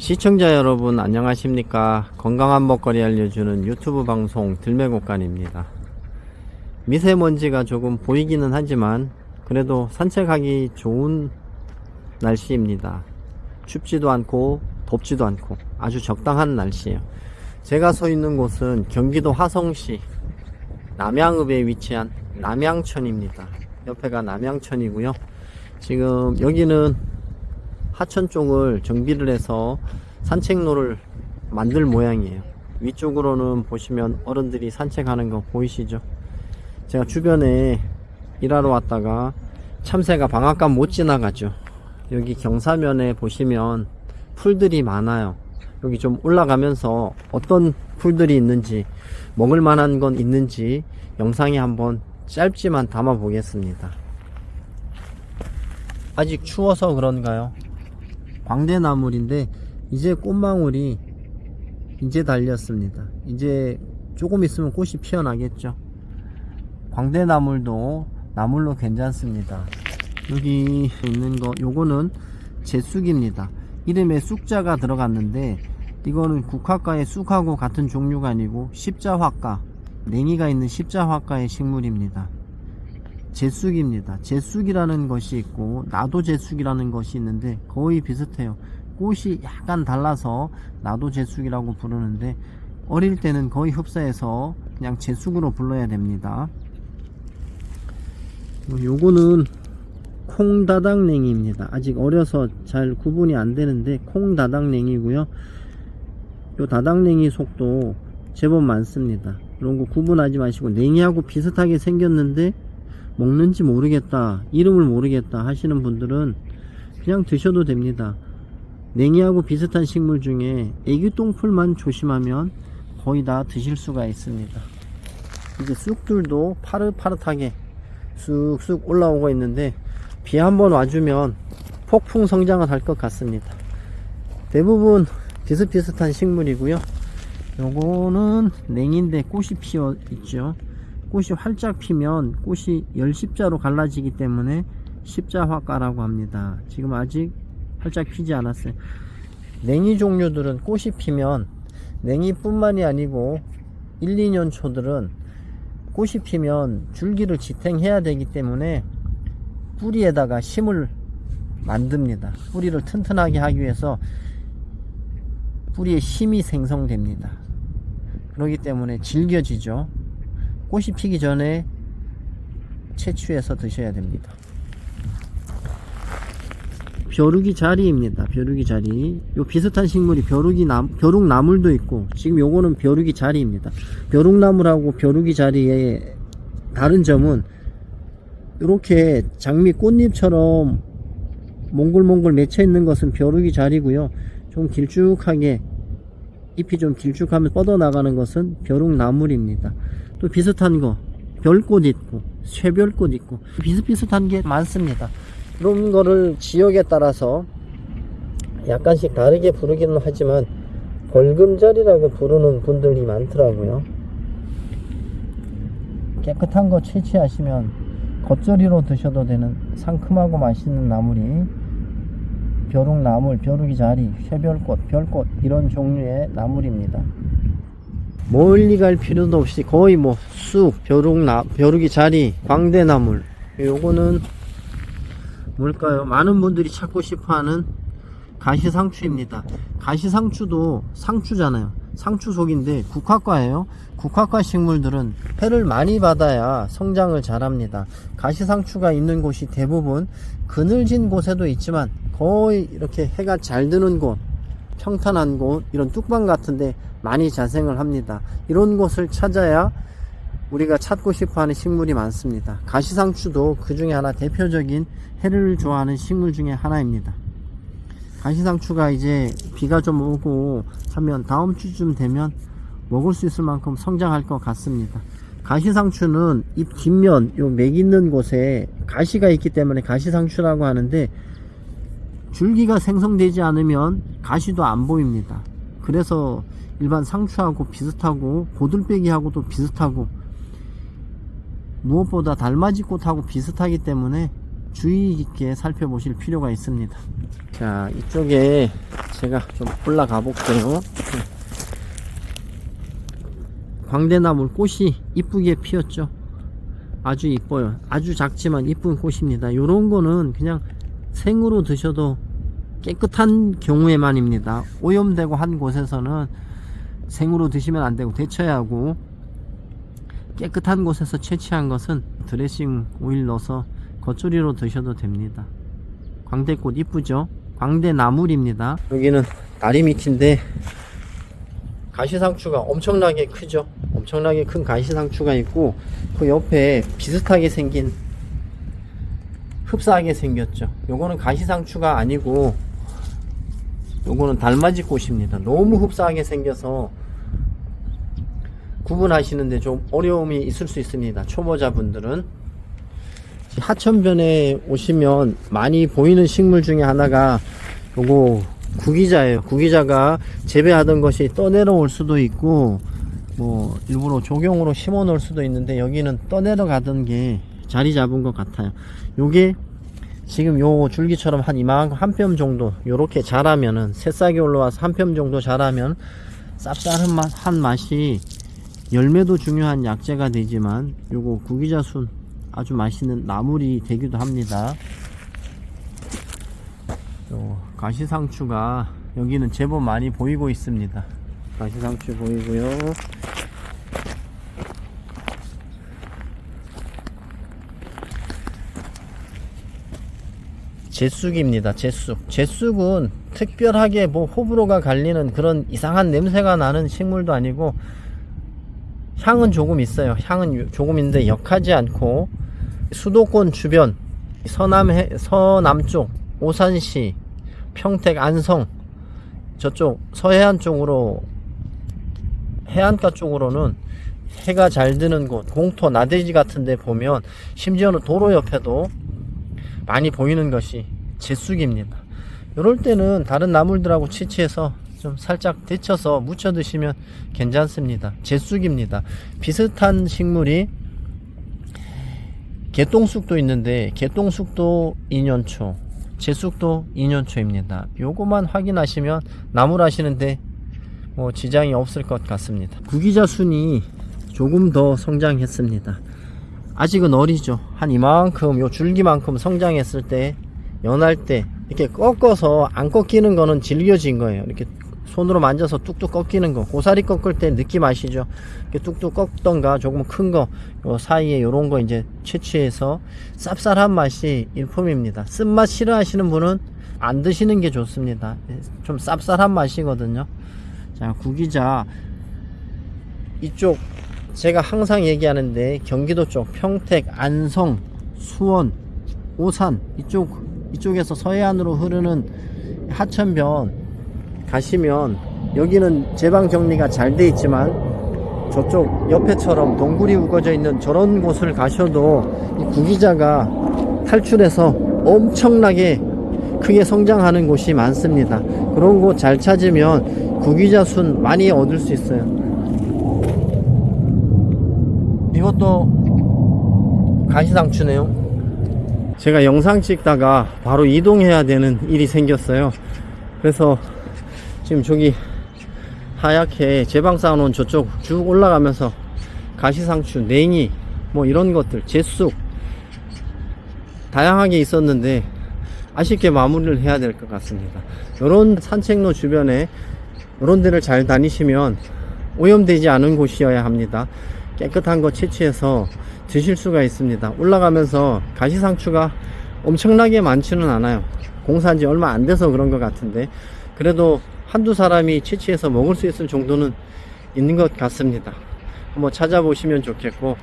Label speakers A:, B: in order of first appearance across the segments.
A: 시청자 여러분 안녕하십니까? 건강한 먹거리 알려주는 유튜브 방송 들매곡간입니다. 미세먼지가 조금 보이기는 하지만 그래도 산책하기 좋은 날씨입니다. 춥지도 않고 덥지도 않고 아주 적당한 날씨예요. 제가 서 있는 곳은 경기도 화성시 남양읍에 위치한 남양천입니다. 옆에가 남양천이고요. 지금 여기는 하천 쪽을 정비를 해서 산책로를 만들 모양이에요. 위쪽으로는 보시면 어른들이 산책하는 거 보이시죠? 제가 주변에 일하러 왔다가 참새가 방앗간 못 지나가죠. 여기 경사면에 보시면 풀들이 많아요. 여기 좀 올라가면서 어떤 풀들이 있는지 먹을 만한 건 있는지 영상에 한번 짧지만 담아 보겠습니다. 아직 추워서 그런가요 광대나물인데 이제 꽃망울이 이제 달렸습니다. 이제 조금 있으면 꽃이 피어나겠죠. 광대나물도 나물로 괜찮습니다. 여기 있는 거 요거는 제쑥입니다. 이름에 쑥자가 들어갔는데 이거는 국화과의 쑥하고 같은 종류가 아니고 십자화과 냉이가 있는 십자화과의 식물입니다 제쑥입니다. 제쑥이라는 것이 있고 나도 제쑥이라는 것이 있는데 거의 비슷해요. 꽃이 약간 달라서 나도 제쑥이라고 부르는데 어릴 때는 거의 흡사해서 그냥 제쑥으로 불러야 됩니다. 요거는 콩다닥냉이입니다. 아직 어려서 잘 구분이 안 되는데 콩다닥냉이고요. 요 다닥냉이 속도 제법 많습니다. 이런 거 구분하지 마시고 냉이하고 비슷하게 생겼는데 먹는지 모르겠다 이름을 모르겠다 하시는 분들은 그냥 드셔도 됩니다. 냉이하고 비슷한 식물 중에 애기똥풀만 조심하면 거의 다 드실 수가 있습니다. 이제 쑥들도 파릇파릇하게 쑥쑥 올라오고 있는데 비 한번 와주면 폭풍 성장을 할 것 같습니다. 대부분 비슷비슷한 식물이고요. 요거는 냉인데 꽃이 피어 있죠 꽃이 활짝 피면 꽃이 열십자로 갈라지기 때문에 십자화가라고 합니다. 지금 아직 활짝 피지 않았어요. 냉이 종류들은 꽃이 피면 냉이뿐만이 아니고 1, 2년 초들은 꽃이 피면 줄기를 지탱해야 되기 때문에 뿌리에다가 심을 만듭니다. 뿌리를 튼튼하게 하기 위해서 뿌리에 힘이 생성됩니다. 그렇기 때문에 질겨지죠. 꽃이 피기 전에 채취해서 드셔야 됩니다. 벼룩이 자리입니다. 벼룩이 자리. 요 비슷한 식물이 벼룩이 나, 벼룩 나물도 있고 지금 요거는 벼룩이 자리입니다. 벼룩 나물하고 벼룩이 자리의 다른 점은 이렇게 장미 꽃잎처럼 몽글몽글 맺혀 있는 것은 벼룩이 자리고요. 좀 길쭉하게 잎이 좀 길쭉하면 뻗어나가는 것은 벼룩 나물입니다. 또 비슷한 거 별꽃 있고 쇠별꽃 있고 비슷비슷한 게 많습니다. 이런 거를 지역에 따라서 약간씩 다르게 부르기는 하지만 벌금자리라고 부르는 분들이 많더라고요. 깨끗한 거 채취하시면 겉절이로 드셔도 되는 상큼하고 맛있는 나물이 벼룩나물, 벼룩이 자리, 쇠별꽃, 별꽃 이런 종류의 나물입니다 멀리 갈 필요도 없이 거의 뭐 쑥, 벼룩 나, 벼룩이 자리, 광대나물 요거는 뭘까요? 많은 분들이 찾고 싶어하는 가시상추입니다. 가시상추도 상추잖아요. 상추 속인데 국화과예요. 국화과 식물들은 해를 많이 받아야 성장을 잘합니다. 가시상추가 있는 곳이 대부분 그늘진 곳에도 있지만 거의 이렇게 해가 잘 드는 곳 평탄한 곳 이런 뚝방 같은데 많이 자생을 합니다. 이런 곳을 찾아야 우리가 찾고 싶어하는 식물이 많습니다. 가시상추도 그 중에 하나 대표적인 해를 좋아하는 식물 중에 하나입니다. 가시상추가 이제 비가 좀 오고 하면 다음 주쯤 되면 먹을 수 있을 만큼 성장할 것 같습니다. 가시상추는 잎 뒷면 요 맥 있는 곳에 가시가 있기 때문에 가시상추라고 하는데 줄기가 생성되지 않으면 가시도 안 보입니다 그래서 일반 상추하고 비슷하고 고들빼기하고도 비슷하고 무엇보다 달맞이꽃하고 비슷하기 때문에 주의 깊게 살펴보실 필요가 있습니다 자 이쪽에 제가 좀 올라가 볼게요. 광대나물 꽃이 이쁘게 피었죠. 아주 이뻐요. 아주 작지만 이쁜 꽃입니다. 요런 거는 그냥 생으로 드셔도 깨끗한 경우에만입니다. 오염되고 한 곳에서는 생으로 드시면 안 되고 데쳐야 하고 깨끗한 곳에서 채취한 것은 드레싱 오일 넣어서 겉절이로 드셔도 됩니다. 광대꽃 이쁘죠? 광대나물입니다. 여기는 다리 밑인데 가시상추가 엄청나게 크죠? 엄청나게 큰 가시상추가 있고 그 옆에 비슷하게 생긴 흡사하게 생겼죠. 요거는 가시상추가 아니고 요거는 달맞이 꽃입니다. 너무 흡사하게 생겨서 구분하시는데 좀 어려움이 있을 수 있습니다. 초보자분들은 하천변에 오시면 많이 보이는 식물 중에 하나가 요거 구기자예요. 구기자가 재배하던 것이 떠내려올 수도 있고 뭐 일부러 조경으로 심어 놓을 수도 있는데 여기는 떠내려 가던 게 자리 잡은 것 같아요. 요게 지금 요 줄기처럼 한 이만큼 한 뼘 정도 요렇게 자라면은 새싹이 올라와서 한 뼘 정도 자라면 맛, 한 맛이 열매도 중요한 약재가 되지만 요거 구기자순 아주 맛있는 나물이 되기도 합니다. 요 가시상추가 여기는 제법 많이 보이고 있습니다. 가시상추 보이고요. 제쑥입니다. 제쑥. 제쑥은 특별하게 뭐 호불호가 갈리는 그런 이상한 냄새가 나는 식물도 아니고 향은 조금 있어요. 향은 조금 있는데 역하지 않고 수도권 주변 서남 해, 서남쪽 오산시 평택 안성 저쪽 서해안 쪽으로 해안가 쪽으로는 해가 잘 드는 곳 공터 나대지 같은 데 보면 심지어는 도로 옆에도 많이 보이는 것이 제쑥입니다. 이럴 때는 다른 나물들하고 채취해서 좀 살짝 데쳐서 무쳐 드시면 괜찮습니다. 제쑥입니다. 비슷한 식물이 개똥쑥도 있는데 개똥쑥도 2년초 제쑥도 2년초입니다. 요거만 확인하시면 나물 하시는데 뭐 지장이 없을 것 같습니다. 구기자 순이 조금 더 성장했습니다 아직은 어리죠. 한 이만큼 요 줄기만큼 성장했을 때 연할 때 이렇게 꺾어서 안 꺾이는 거는 질겨진 거예요. 이렇게 손으로 만져서 뚝뚝 꺾이는 거. 고사리 꺾을 때 느낌 아시죠? 이렇게 뚝뚝 꺾던가 조금 큰거요 사이에 요런 거 이제 채취해서 쌉쌀한 맛이 일품입니다. 쓴맛 싫어하시는 분은 안 드시는 게 좋습니다. 좀 쌉쌀한 맛이거든요. 자 구기자. 이쪽 제가 항상 얘기하는데 경기도 쪽 평택 안성 수원 오산 이쪽 이쪽에서 서해안으로 흐르는 하천변 가시면 여기는 제방 정리가 잘 돼 있지만 저쪽 옆에처럼 동굴이 우거져 있는 저런 곳을 가셔도 이 구기자가 탈출해서 엄청나게 크게 성장하는 곳이 많습니다. 그런 곳 잘 찾으면 구기자 순 많이 얻을 수 있어요. 이것도 간시상추네요. 제가 영상 찍다가 바로 이동해야 되는 일이 생겼어요. 그래서 지금 저기 하얗게 제방 쌓아놓은 저쪽 쭉 올라가면서 가시상추, 냉이 뭐 이런 것들, 제쑥 다양하게 있었는데 아쉽게 마무리를 해야 될 것 같습니다. 이런 산책로 주변에 이런 데를 잘 다니시면 오염되지 않은 곳이어야 합니다. 깨끗한 거 채취해서 드실 수가 있습니다. 올라가면서 가시상추가 엄청나게 많지는 않아요. 공사한 지 얼마 안 돼서 그런 것 같은데 그래도 한두 사람이 채취해서 먹을 수 있을 정도는 있는 것 같습니다. 한번 찾아보시면 좋겠고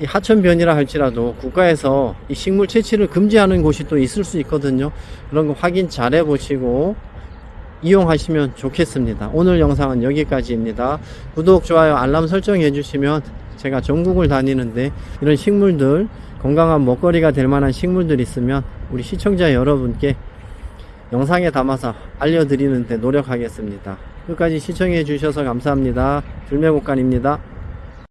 A: 이 하천변이라 할지라도 국가에서 이 식물 채취를 금지하는 곳이 또 있을 수 있거든요. 그런 거 확인 잘 해보시고 이용하시면 좋겠습니다. 오늘 영상은 여기까지입니다. 구독, 좋아요, 알람 설정해 주시면 제가 전국을 다니는데 이런 식물들 건강한 먹거리가 될 만한 식물들 있으면 우리 시청자 여러분께 영상에 담아서 알려드리는데 노력하겠습니다. 끝까지 시청해 주셔서 감사합니다. 들매곡간입니다.